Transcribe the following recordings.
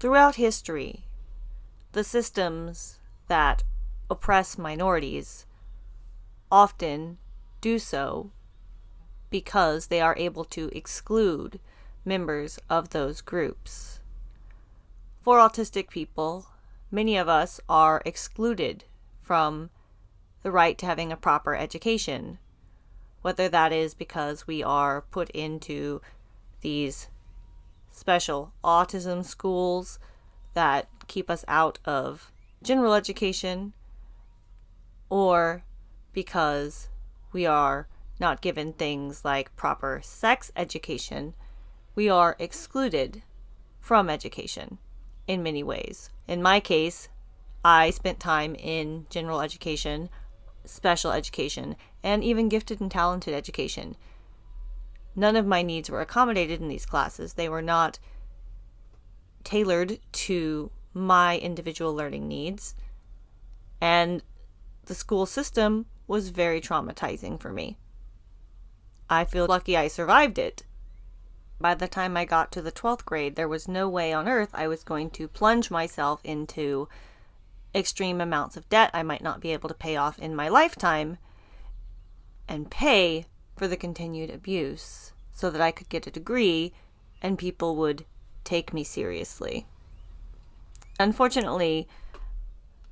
Throughout history, the systems that oppress minorities often do so because they are able to exclude members of those groups. For autistic people, many of us are excluded from the right to having a proper education, whether that is because we are put into these special autism schools that keep us out of general education, or because we are not given things like proper sex education, we are excluded from education in many ways. In my case, I spent time in general education, special education, and even gifted and talented education. None of my needs were accommodated in these classes. They were not tailored to my individual learning needs. And the school system was very traumatizing for me. I feel lucky I survived it. By the time I got to the 12th grade, there was no way on earth I was going to plunge myself into extreme amounts of debt I might not be able to pay off in my lifetime and pay for the continued abuse so that I could get a degree and people would take me seriously. Unfortunately,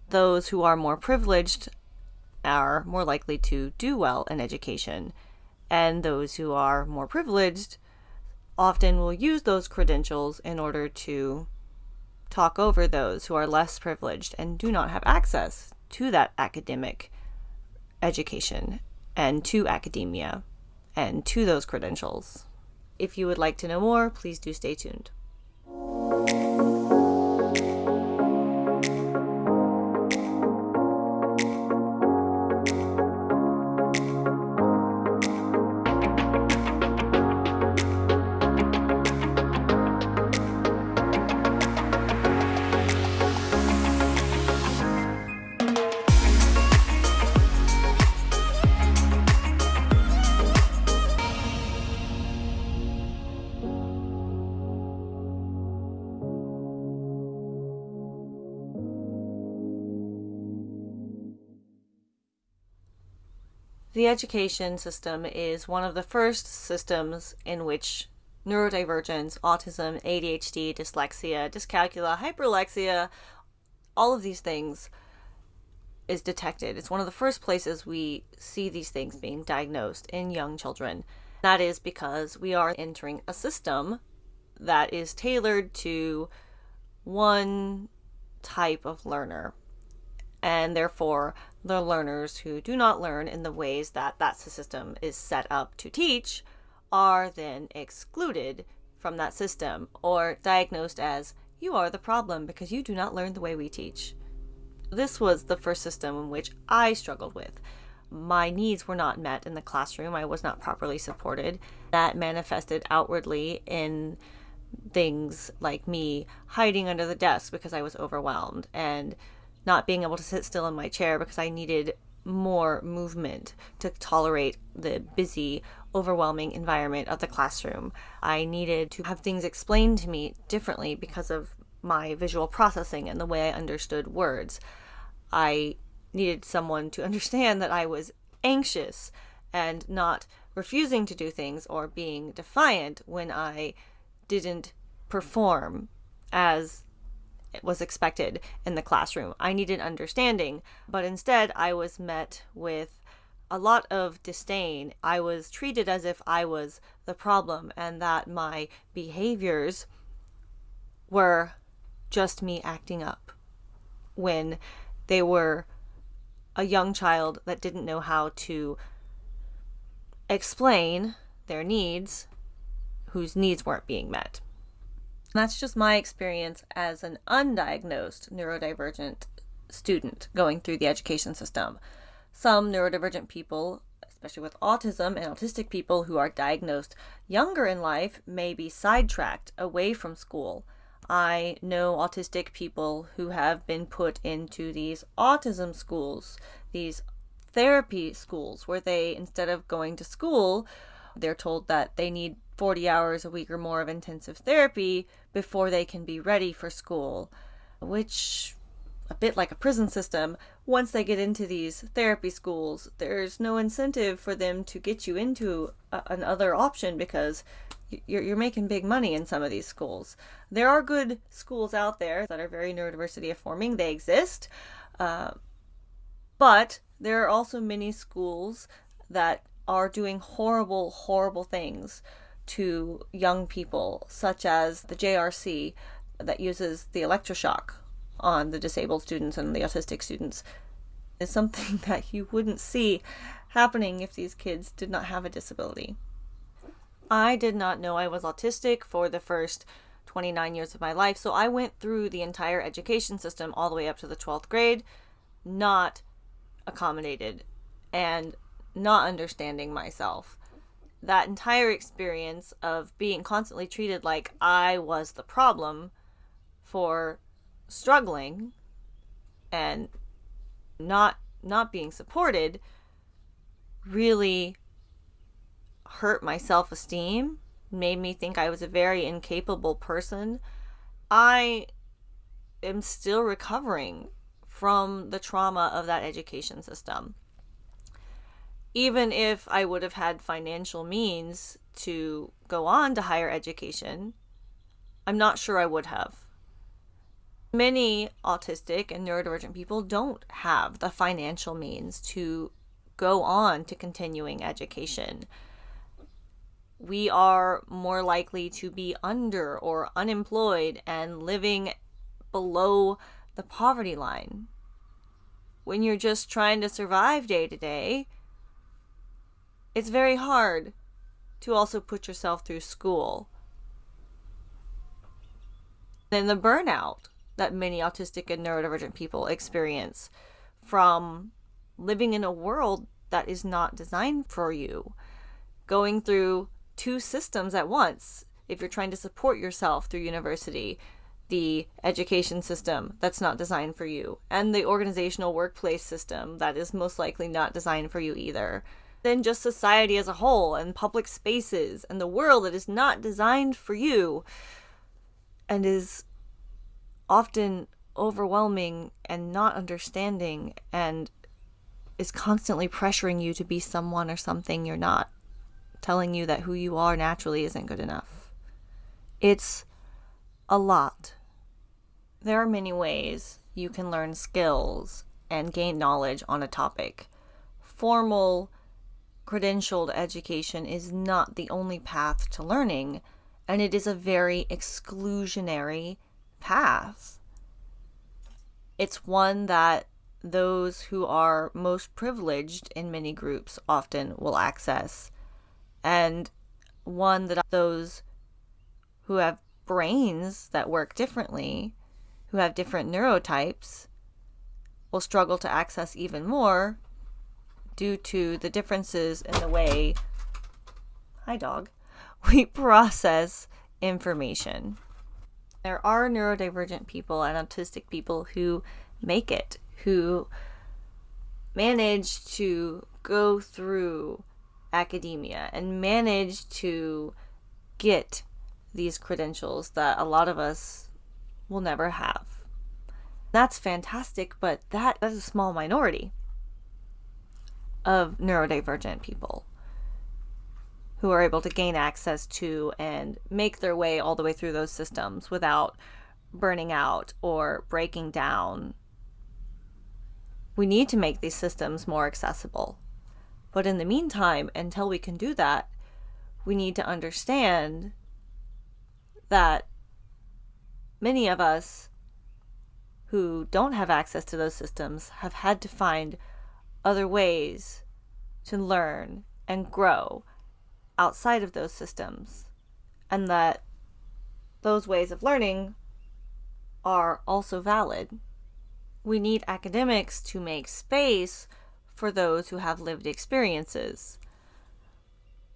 those who are more privileged are more likely to do well in education, and those who are more privileged often will use those credentials in order to talk over those who are less privileged and do not have access to that academic education and to academia and to those credentials. If you would like to know more, please do stay tuned. The education system is one of the first systems in which neurodivergence, autism, ADHD, dyslexia, dyscalculia, hyperlexia, all of these things is detected. It's one of the first places we see these things being diagnosed in young children. That is because we are entering a system that is tailored to one type of learner and therefore the learners who do not learn in the ways that that system is set up to teach are then excluded from that system or diagnosed as you are the problem because you do not learn the way we teach. This was the first system in which I struggled with. My needs were not met in the classroom. I was not properly supported. That manifested outwardly in things like me hiding under the desk because I was overwhelmed and not being able to sit still in my chair because I needed more movement to tolerate the busy, overwhelming environment of the classroom. I needed to have things explained to me differently because of my visual processing and the way I understood words. I needed someone to understand that I was anxious and not refusing to do things or being defiant when I didn't perform as was expected in the classroom. I needed understanding, but instead I was met with a lot of disdain. I was treated as if I was the problem and that my behaviors were just me acting up when they were a young child that didn't know how to explain their needs, whose needs weren't being met. That's just my experience as an undiagnosed neurodivergent student going through the education system. Some neurodivergent people, especially with autism and autistic people who are diagnosed younger in life, may be sidetracked away from school. I know autistic people who have been put into these autism schools, these therapy schools, where they, instead of going to school, they're told that they need 40 hours a week or more of intensive therapy before they can be ready for school, which a bit like a prison system, once they get into these therapy schools, there's no incentive for them to get you into a, another option because you're, you're making big money in some of these schools. There are good schools out there that are very neurodiversity affirming, they exist. Uh, but there are also many schools that are doing horrible, horrible things to young people, such as the JRC that uses the electroshock on the disabled students and the autistic students, is something that you wouldn't see happening if these kids did not have a disability. I did not know I was autistic for the first 29 years of my life, so I went through the entire education system all the way up to the 12th grade, not accommodated and not understanding myself. That entire experience of being constantly treated like I was the problem for struggling and not not being supported really hurt my self-esteem made me think I was a very incapable person. I am still recovering from the trauma of that education system. Even if I would have had financial means to go on to higher education, I'm not sure I would have. Many autistic and neurodivergent people don't have the financial means to go on to continuing education. We are more likely to be under or unemployed and living below the poverty line when you're just trying to survive day to day, it's very hard to also put yourself through school. Then the burnout that many autistic and neurodivergent people experience from living in a world that is not designed for you, going through two systems at once. If you're trying to support yourself through university, the education system that's not designed for you, and the organizational workplace system that is most likely not designed for you either. Then just society as a whole, and public spaces, and the world that is not designed for you, and is often overwhelming and not understanding, and is constantly pressuring you to be someone or something you're not, telling you that who you are naturally isn't good enough. It's a lot there are many ways you can learn skills and gain knowledge on a topic. Formal, credentialed education is not the only path to learning, and it is a very exclusionary path. It's one that those who are most privileged in many groups often will access, and one that those who have brains that work differently who have different neurotypes will struggle to access even more due to the differences in the way hi dog we process information there are neurodivergent people and autistic people who make it who manage to go through academia and manage to get these credentials that a lot of us will never have. That's fantastic, but that is a small minority of neurodivergent people who are able to gain access to and make their way all the way through those systems without burning out or breaking down. We need to make these systems more accessible. But in the meantime, until we can do that, we need to understand that many of us who don't have access to those systems have had to find other ways to learn and grow outside of those systems, and that those ways of learning are also valid. We need academics to make space for those who have lived experiences.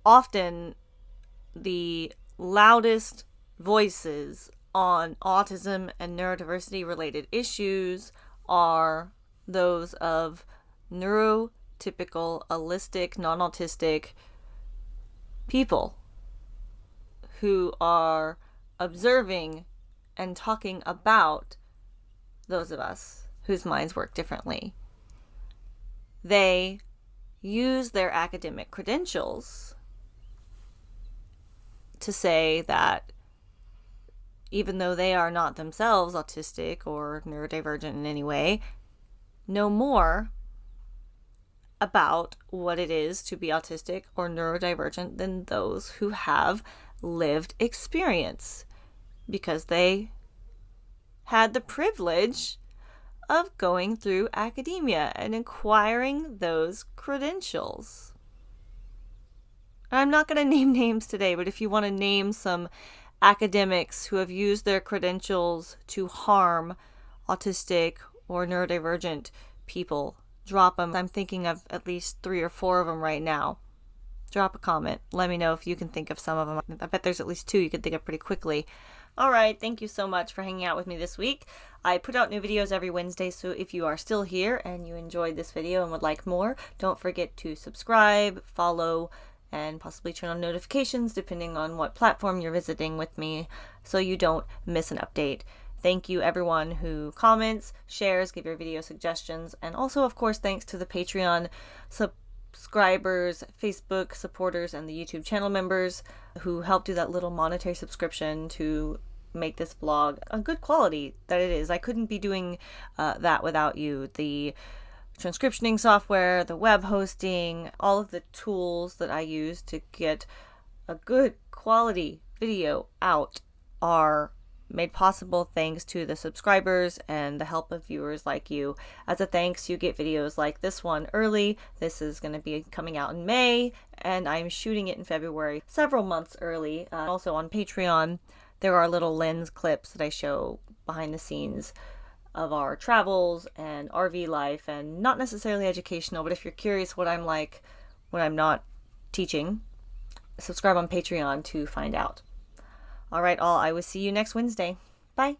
Often, the loudest voices on autism and neurodiversity related issues are those of neurotypical, allistic, non autistic people who are observing and talking about those of us whose minds work differently. They use their academic credentials to say that even though they are not themselves autistic or neurodivergent in any way, know more about what it is to be autistic or neurodivergent than those who have lived experience because they had the privilege of going through academia and acquiring those credentials. I'm not going to name names today, but if you want to name some academics who have used their credentials to harm autistic or neurodivergent people, drop them. I'm thinking of at least three or four of them right now. Drop a comment. Let me know if you can think of some of them. I bet there's at least two you can think of pretty quickly. All right, thank you so much for hanging out with me this week. I put out new videos every Wednesday, so if you are still here and you enjoyed this video and would like more, don't forget to subscribe, follow, and possibly turn on notifications depending on what platform you're visiting with me so you don't miss an update. Thank you everyone who comments, shares, give your video suggestions, and also of course thanks to the Patreon subscribers, Facebook supporters, and the YouTube channel members who help do that little monetary subscription to make this blog a good quality that it is. I couldn't be doing uh, that without you. The transcriptioning software, the web hosting, all of the tools that I use to get a good quality video out are made possible thanks to the subscribers and the help of viewers like you. As a thanks, you get videos like this one early. This is going to be coming out in May, and I'm shooting it in February, several months early. Uh, also on Patreon, there are little lens clips that I show behind the scenes of our travels and RV life and not necessarily educational, but if you're curious what I'm like when I'm not teaching, subscribe on Patreon to find out. All right, all, I will see you next Wednesday. Bye.